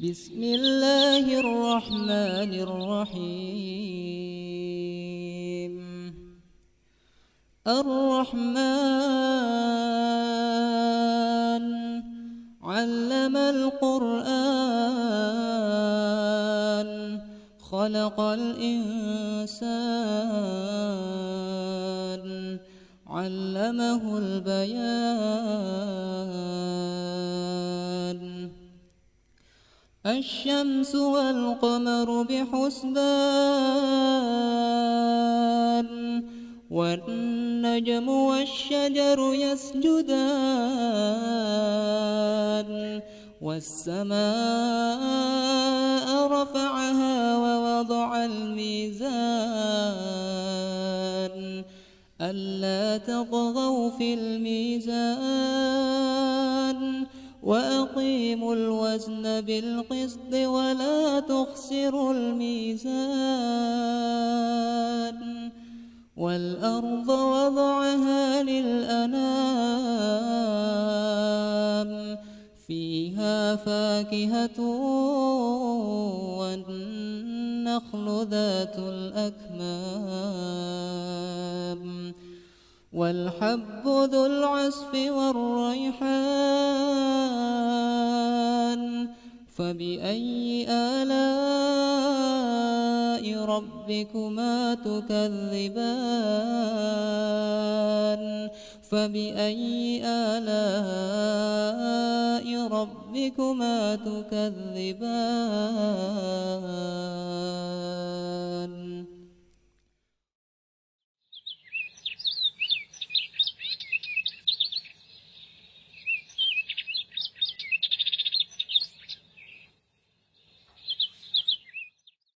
بسم الله الرحمن الرحيم. الرحمن علم القرآن خلق الإنسان علمه البيان الشمس والقمر بحسبان والنجم والشجر يسجدان والسماء رفعها ووضع الميزان ألا تطغوا في الميزان. وأقيموا الوزن بالقسط ولا تخسروا الميزان والأرض وضعها للأنام فيها فاكهة والنخل ذات الأكمام والحب ذو العصف والريحان فبأي آلاء ربكما تكذبان؟ فبأي آلاء ربكما تكذبان؟